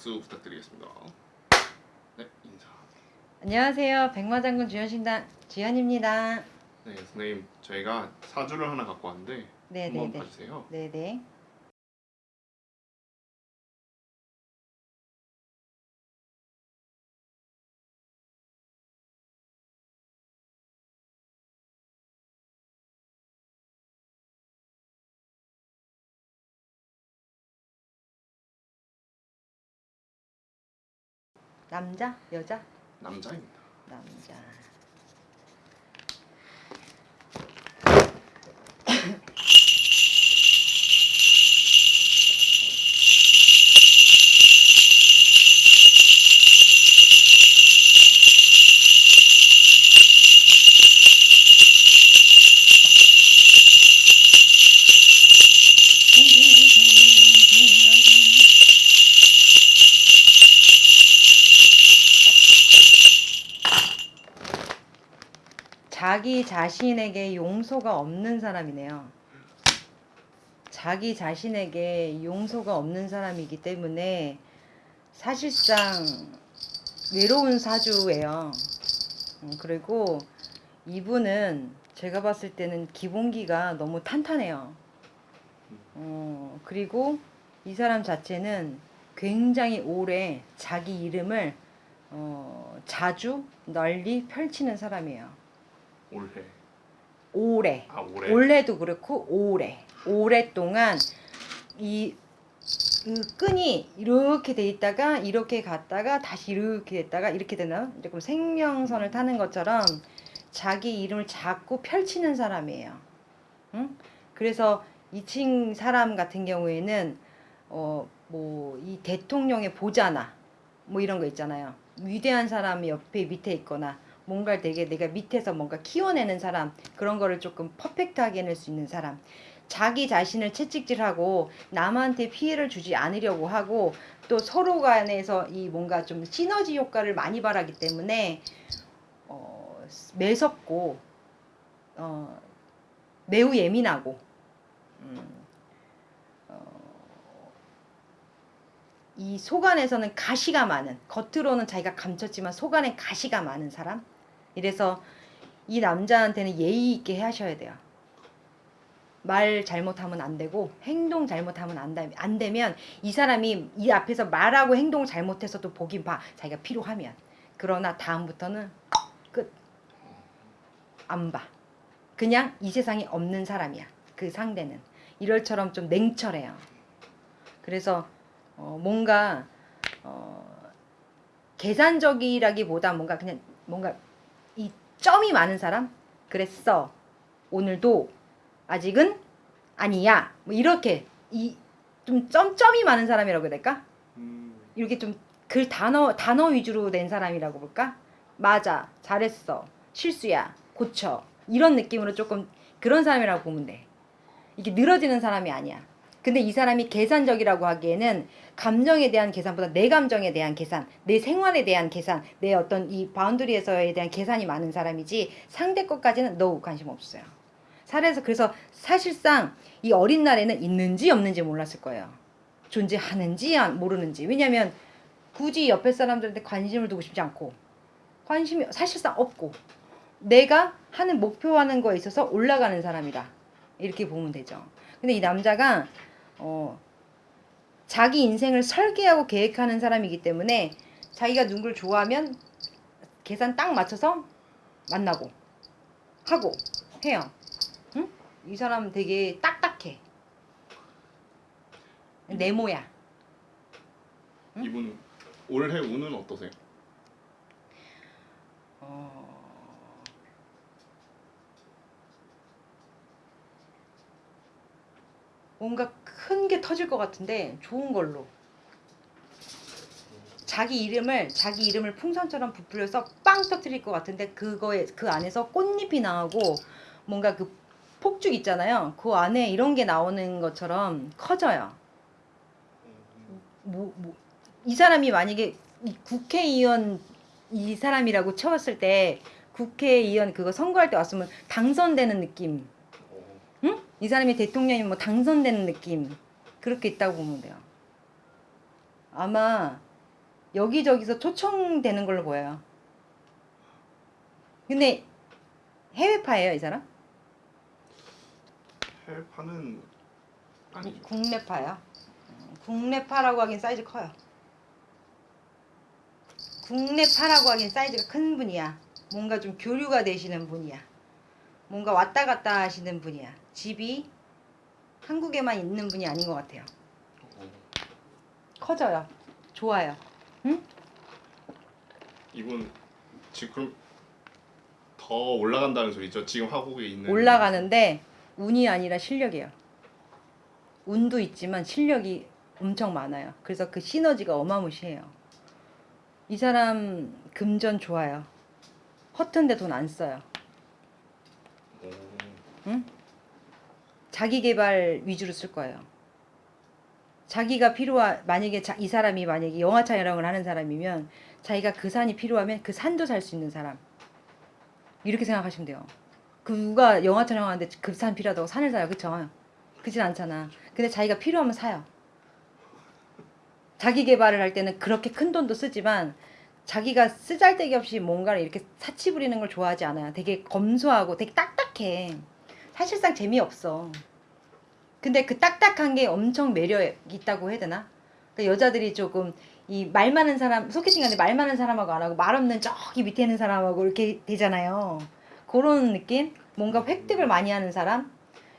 박수 부탁드리겠습니다. 네 인사. 안녕하세요. 백마장군 주연신당 주연입니다. 네 선생님 저희가 사주를 하나 갖고 왔는데 네, 한번 네, 네. 봐주세요. 네네. 남자, 여자, 남자입니다. 남자. 자신에게 용서가 없는 사람이네요. 자기 자신에게 용서가 없는 사람이기 때문에 사실상 외로운 사주예요. 음, 그리고 이분은 제가 봤을 때는 기본기가 너무 탄탄해요. 어, 그리고 이 사람 자체는 굉장히 오래 자기 이름을 어, 자주 널리 펼치는 사람이에요. 올해. 오래. 아 올해. 올해도 그렇고 오래. 오랫동안 이, 이 끈이 이렇게 돼 있다가 이렇게 갔다가 다시 이렇게 됐다가 이렇게 되나 조금 생명선을 타는 것처럼 자기 이름을 자꾸 펼치는 사람이에요. 응? 그래서 이층 사람 같은 경우에는 어 뭐 이 대통령의 보좌나 뭐 이런 거 있잖아요. 위대한 사람이 옆에 밑에 있거나 뭔가를 되게 내가 밑에서 뭔가 키워내는 사람 그런 거를 조금 퍼펙트하게 해낼 수 있는 사람. 자기 자신을 채찍질하고 남한테 피해를 주지 않으려고 하고 또 서로 간에서 이 뭔가 좀 시너지 효과를 많이 바라기 때문에 어, 매섭고 어, 매우 예민하고 음, 어, 이 속안에서는 가시가 많은 겉으로는 자기가 감췄지만 속안에 가시가 많은 사람 이래서 이 남자한테는 예의 있게 하셔야 돼요. 말 잘못하면 안 되고 행동 잘못하면 안, 되면 이 사람이 이 앞에서 말하고 행동 잘못해서도 보긴 봐 자기가 필요하면 그러나 다음부터는 끝 안 봐. 그냥 이 세상에 없는 사람이야. 그 상대는 이럴처럼 좀 냉철해요. 그래서 어, 뭔가 어, 계산적이라기보다 뭔가 그냥 뭔가 이 점이 많은 사람? 그랬어. 오늘도 아직은 아니야. 뭐 이렇게 이 좀 점점이 많은 사람이라고 해야 될까? 음, 이렇게 좀 글 단어 단어 위주로 낸 사람이라고 볼까? 맞아. 잘했어. 실수야. 고쳐. 이런 느낌으로 조금 그런 사람이라고 보면 돼. 이게 늘어지는 사람이 아니야 근데 이 사람이 계산적이라고 하기에는 감정에 대한 계산보다 내 감정에 대한 계산, 내 생활에 대한 계산, 내 어떤 이 boundary에서에 대한 계산이 많은 사람이지 상대 것까지는 너무 관심 없어요. 살에서 그래서 사실상 이 어린 날에는 있는지 없는지 몰랐을 거예요. 존재하는지 모르는지. 왜냐하면 굳이 옆에 사람들한테 관심을 두고 싶지 않고 관심이 사실상 없고 내가 하는 목표하는 거에 있어서 올라가는 사람이다. 이렇게 보면 되죠. 근데 이 남자가 어, 자기 인생을 설계하고 계획하는 사람이기 때문에 자기가 누구를 좋아하면 계산 딱 맞춰서 만나고 하고 해요. 응? 이 사람 되게 딱딱해. 네모야. 응? 이분 올해 운은 어떠세요? 어... 뭔가 큰 게 터질 것 같은데 좋은 걸로. 자기 이름을 자기 이름을 풍선처럼 부풀려서 빵 터뜨릴 것 같은데 그거에 그 안에서 꽃잎이 나오고 뭔가 그 폭죽 있잖아요. 그 안에 이런 게 나오는 것처럼 커져요. 뭐, 뭐, 이 사람이 만약에 이 국회의원 이 사람이라고 채웠을 때 국회의원 그거 선거할 때 왔으면 당선되는 느낌? 이 사람이 대통령이 뭐 당선되는 느낌 그렇게 있다고 보면 돼요. 아마 여기저기서 초청되는 걸로 보여요. 근데 해외파예요, 이 사람? 해외파는 아니죠. 국내파요. 음, 국내파라고 하긴 사이즈 커요. 국내파라고 하긴 사이즈가 큰 분이야. 뭔가 좀 교류가 되시는 분이야. 뭔가 왔다 갔다 하시는 분이야. 집이 한국에만 있는 분이 아닌 것 같아요. 어, 커져요. 좋아요. 이분 지금 더 올라간다는 소리죠. 지금 하고 있는 올라가는데 운이 아니라 실력이에요. 운도 있지만 실력이 엄청 많아요. 그래서 그 시너지가 어마무시해요. 이 사람 금전 좋아요. 허튼데 돈 안 써요. 오, 자기 개발 위주로 쓸 거예요. 자기가 필요한 만약에 자, 이 사람이 만약에 영화 촬영을 하는 사람이면 자기가 그 산이 필요하면 그 산도 살 수 있는 사람 이렇게 생각하시면 돼요. 그 누가 영화 촬영하는데 그 산 필요하다고 산을 사요, 그쵸? 그진 않잖아. 근데 자기가 필요하면 사요. 자기 개발을 할 때는 그렇게 큰 돈도 쓰지만 자기가 쓰잘데기 없이 뭔가를 이렇게 사치 부리는 걸 좋아하지 않아요. 되게 검소하고 되게 딱딱해. 사실상 재미없어. 근데 그 딱딱한 게 엄청 매력 있다고 해야 되나? 그러니까 여자들이 조금 이 말 많은 사람 소개팅 하는데 말 많은 사람하고 안 하고 말 없는 저기 밑에 있는 사람하고 이렇게 되잖아요. 그런 느낌? 뭔가 획득을 많이 하는 사람?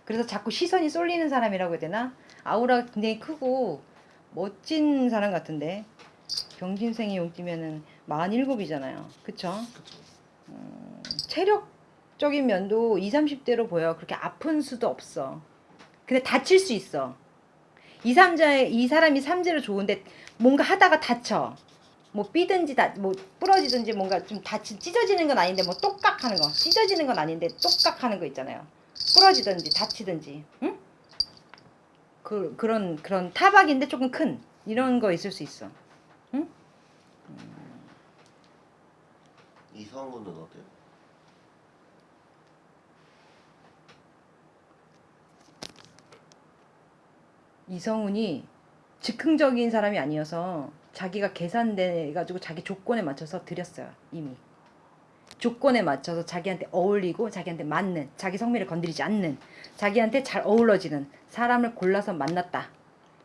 그래서 자꾸 시선이 쏠리는 사람이라고 해야 되나? 아우라가 굉장히 크고 멋진 사람 같은데 경진생이 용띠면은 47이잖아요. 그쵸? 그쵸. 체력 적인 면도 20, 30대로 보여. 그렇게 아픈 수도 없어. 근데 다칠 수 있어. 이 삼자의 이 사람이 삼재로 좋은데 뭔가 하다가 다쳐. 뭐 삐든지 다 뭐 부러지든지 뭔가 좀 다치 찢어지는 건 아닌데 뭐 똑깍 하는 거 찢어지는 건 아닌데 똑깍 하는 거 있잖아요. 부러지든지 다치든지. 응? 그 그런 그런 타박인데 조금 큰 이런 거 있을 수 있어. 이성우는 어때요? 이성훈이 즉흥적인 사람이 아니어서 자기가 계산돼 가지고 자기 조건에 맞춰서 드렸어요 이미. 조건에 맞춰서 자기한테 어울리고 자기한테 맞는 자기 성미를 건드리지 않는 자기한테 잘 어우러지는 사람을 골라서 만났다.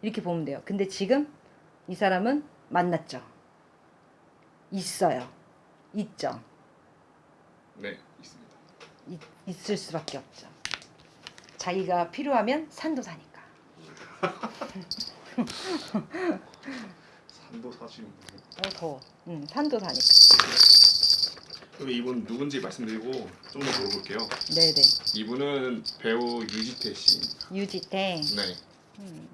이렇게 보면 돼요. 근데 지금 이 사람은 만났죠. 있어요. 있죠. 네, 있습니다. 있, 있을 수밖에 없죠. 자기가 필요하면 산도 사니까 산도 사시는 분. 어 더워 응 산도 사니까 그럼 이분 누군지 말씀드리고 좀 더 물어볼게요. 네네 이분은 배우 유지태 씨. 유지태 네. 음.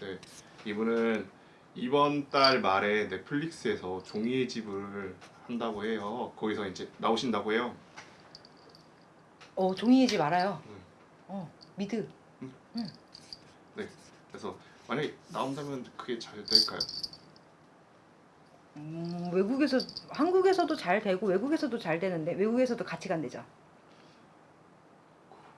네. 이분은 이번 달 말에 넷플릭스에서 종이의 집을 한다고 해요. 거기서 이제 나오신다고 해요. 어 종이의 집 알아요 음. 어 미드 그래서 만약에 나온다면 그게 잘 될까요? 음, 외국에서 한국에서도 잘 되고 외국에서도 잘 되는데 외국에서도 같이 간대죠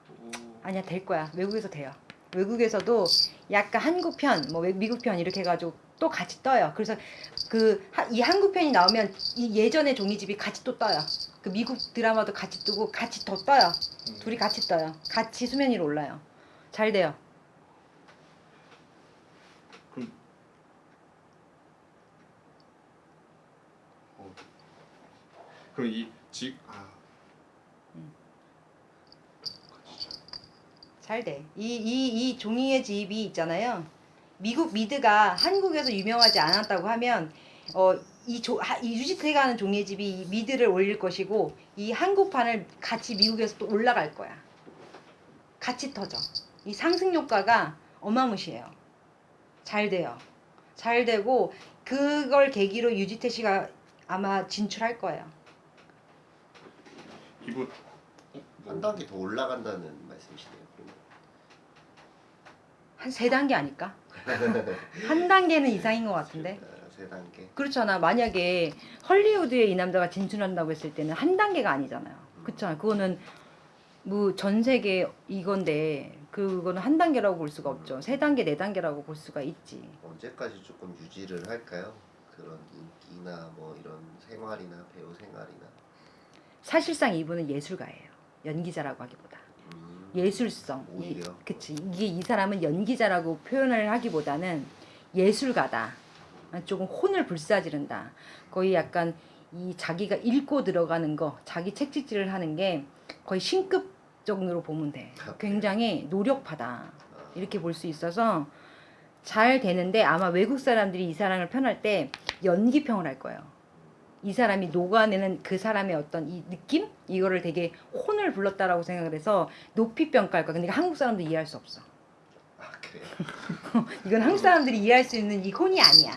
오, 아니야 될 거야 외국에서 돼요 외국에서도 약간 한국 편, 뭐 외- 미국 편 이렇게 해가지고 또 같이 떠요. 그래서 그 이 한국 편이 나오면 이 예전의 종이집이 같이 또 떠요. 그 미국 드라마도 같이 뜨고 같이 더 떠요. 음. 둘이 같이 떠요. 같이 수면 위로 올라요. 잘 돼요. 그럼 어. 그럼 이집 아. 잘 돼. 이, 이, 이 종이의 집이 있잖아요. 미국 미드가 한국에서 유명하지 않았다고 하면, 어, 이, 조, 하, 이 유지태가 하는 종이의 집이 이 미드를 올릴 것이고, 이 한국판을 같이 미국에서 또 올라갈 거야. 같이 터져. 이 상승 효과가 어마무시해요. 잘 돼요. 잘 되고, 그걸 계기로 유지태 씨가 아마 진출할 거예요. 이분 어, 뭐, 한 단계 더 올라간다는 말씀이시네요. 한 세 단계 아닐까? 한 단계는 이상인 것 같은데. 아, 세 단계. 그렇잖아. 만약에 헐리우드에 이 남자가 진출한다고 했을 때는 한 단계가 아니잖아요. 그렇잖아. 그거는 뭐 전 세계 이건데 그거는 한 단계라고 볼 수가 없죠. 세 단계, 네 단계라고 볼 수가 있지. 언제까지 조금 유지를 할까요? 그 그런 인기나 뭐 이런 생활이나 배우 생활이나 사실상 이분은 예술가예요. 연기자라고 하기보다 음, 예술성. 이, 오히려. 그치. 이게 이 사람은 연기자라고 표현을 하기보다는 예술가다. 조금 혼을 불사지른다. 거의 약간 이 자기가 읽고 들어가는 거, 자기 책찍질을 하는 게 거의 신급 정도로 보면 돼. 굉장히 노력파다. 아, 이렇게 볼 수 있어서 잘 되는데 아마 외국 사람들이 이 사람을 편할 때 연기평을 할 거예요. 이 사람이 녹아내는 그 사람의 어떤 이 느낌? 이거를 되게 혼을 불렀다라고 생각을 해서 높이 평가할 거야. 근데 한국 사람도 이해할 수 없어. 아 그래요? 이건 한국 사람들이 이해할 수 있는 이 혼이 아니야.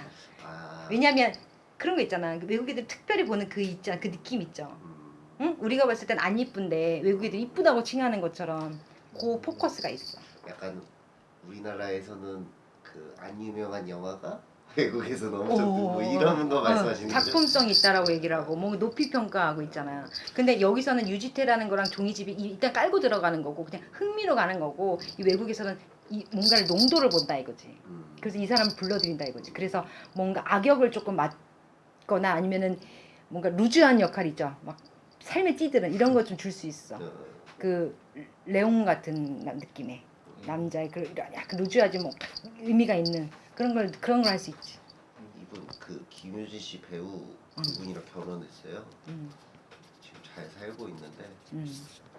아, 왜냐면 그런 거 있잖아. 그 외국 애들 특별히 보는 그 있잖아. 그 느낌 있죠. 음, 응? 우리가 봤을 땐 안 이쁜데 외국 애들 이쁘다고 칭하는 것처럼 그 포커스가 있어. 약간 우리나라에서는 그 안 유명한 영화가 엄청 어, 뜨고 어, 이런 거 어, 말씀하시는 거죠? 작품성이 있다라고 얘기를 하고 뭐 높이 평가하고 있잖아요. 근데 여기서는 유지태라는 거랑 종이집이 이- 일단 깔고 들어가는 거고 그냥 흥미로 가는 거고 이 외국에서는 이 뭔가를 농도를 본다 이거지. 음, 그래서 이 사람을 불러들인다 이거지. 그래서 뭔가 악역을 조금 맡거나 아니면은 뭔가 루즈한 역할 있죠. 막 삶에 찌드는 이런 거 좀 줄 수 있어. 어, 그 레옹 같은 나- 느낌의 남자의 그 약간 루즈하지 뭐 의미가 있는 그런 걸 그런 걸 할 수 있지. 이분 그 김효진 씨 배우 음. 그분이랑 결혼했어요. 음, 지금 잘 살고 있는데 음.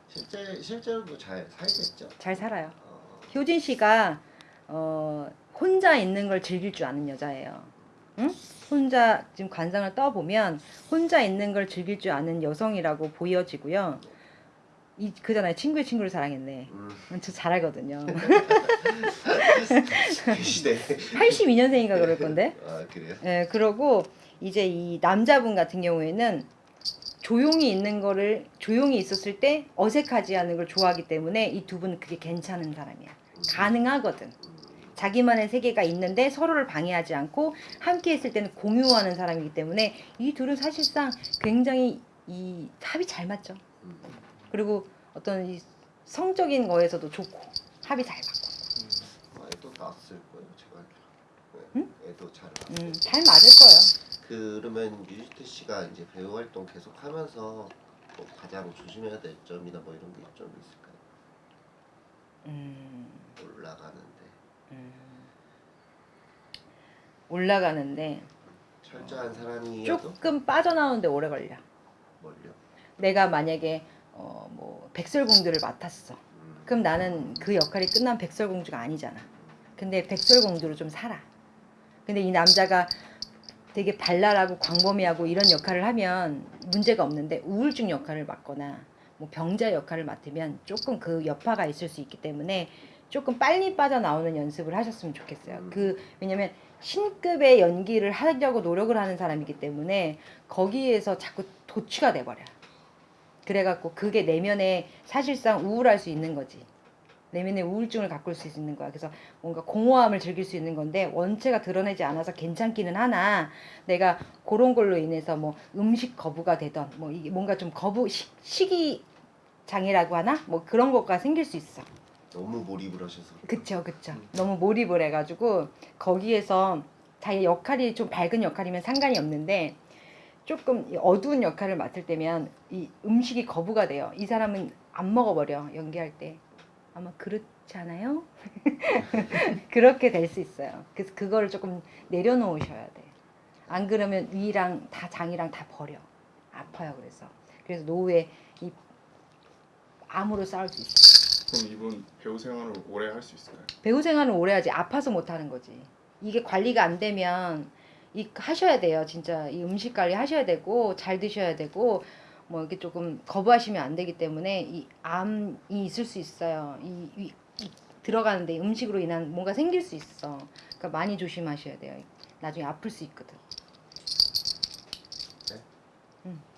실제 실제로도 잘 살겠죠? 잘 살아요. 어, 효진 씨가 어, 혼자 있는 걸 즐길 줄 아는 여자예요. 응? 혼자 지금 관상을 떠보면 혼자 있는 걸 즐길 줄 아는 여성이라고 보여지고요. 이 그잖아요. 친구의 친구를 사랑했네. 음, 저 잘하거든요. 그 시대. 82년생인가 그럴 건데. 아 그래요? 예, 그러고 이제 이 남자분 같은 경우에는 조용히 있는 거를 조용히 있었을 때 어색하지 않은 걸 좋아하기 때문에 이 두 분은 그게 괜찮은 사람이야. 가능하거든. 음, 자기만의 세계가 있는데 서로를 방해하지 않고 함께 있을 때는 공유하는 사람이기 때문에 이 둘은 사실상 굉장히 이 합이 잘 맞죠. 음, 그리고 어떤 이 성적인 거에서도 좋고 합이 잘 맞고. 어, 애도 낳았을 거예요 제가 응? 애도 잘 낳았을 음, 잘 맞을 거예요. 그러면 유지태 씨가 이제 배우 활동 계속 하면서 뭐 가장 조심해야 될 점이나 뭐 이런 게 좀 있을까요? 음, 올라가는데 음. 올라가는데 철저한 사람이어도 조금 빠져나오는데 오래 걸려. 멀려. 내가 만약에 어, 뭐 백설공주를 맡았어. 음, 그럼 나는 그 역할이 끝난 백설공주가 아니잖아. 근데 백설공주로 좀 살아. 근데 이 남자가 되게 발랄하고 광범위하고 이런 역할을 하면 문제가 없는데 우울증 역할을 맡거나 뭐 병자 역할을 맡으면 조금 그 여파가 있을 수 있기 때문에 조금 빨리 빠져나오는 연습을 하셨으면 좋겠어요. 그 왜냐면 신급의 연기를 하려고 노력을 하는 사람이기 때문에 거기에서 자꾸 도취가 돼버려. 그래갖고 그게 내면에 사실상 우울할 수 있는 거지. 내면에 우울증을 가꿀 수 있는 거야. 그래서 뭔가 공허함을 즐길 수 있는 건데 원체가 드러내지 않아서 괜찮기는 하나 내가 그런 걸로 인해서 뭐 음식 거부가 되던 뭐 이게 뭔가 좀 거부 식, 식이 장애라고 하나 뭐 그런 것가 생길 수 있어. 너무 몰입을 하셔서 그쵸 그쵸. 너무 몰입을 해가지고 거기에서 자기 역할이 좀 밝은 역할이면 상관이 없는데 조금 이 어두운 역할을 맡을 때면 이 음식이 거부가 돼요. 이 사람은 안 먹어버려 연기할 때 아마 그렇지 않아요? 그렇게 될 수 있어요. 그래서 그거를 조금 내려놓으셔야 돼. 안 그러면 위랑 다 장이랑 다 버려. 아파요. 그래서 그래서 노후에 이 암으로 싸울 수 있어. 그럼 이분 배우 생활을 오래 할 수 있을까요? 배우 생활은 오래 하지 아파서 못 하는 거지. 이게 관리가 안 되면 이 하셔야 돼요. 진짜 이 음식 관리 하셔야 되고 잘 드셔야 되고 뭐 이렇게 조금 거부하시면 안 되기 때문에 이 암이 있을 수 있어요. 이, 이, 이 들어가는데 음식으로 인한 뭔가 생길 수 있어. 그러니까 많이 조심하셔야 돼요. 나중에 아플 수 있거든.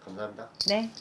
감사합니다. 네.